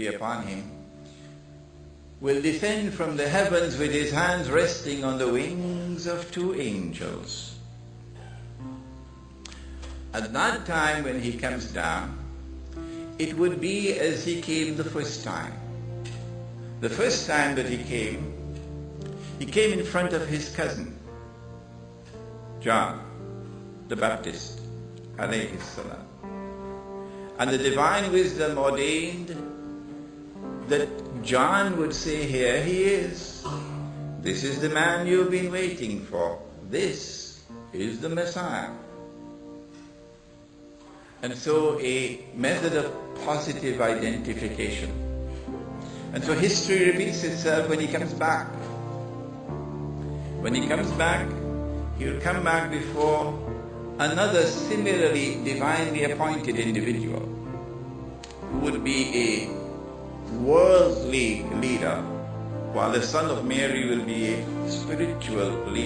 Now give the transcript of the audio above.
be upon him, will descend from the heavens with his hands resting on the wings of two angels. At that time when he comes down, it would be as he came the first time. The first time that he came, he came in front of his cousin, John the Baptist. And the divine wisdom ordained that John would say, Here he is. This is the man you've been waiting for. This is the Messiah. And so a method of positive identification. And so history repeats itself when he comes back. When he comes back, he'll come back before another similarly divinely appointed individual who would be a leader, while the Son of Mary will be a spiritual leader.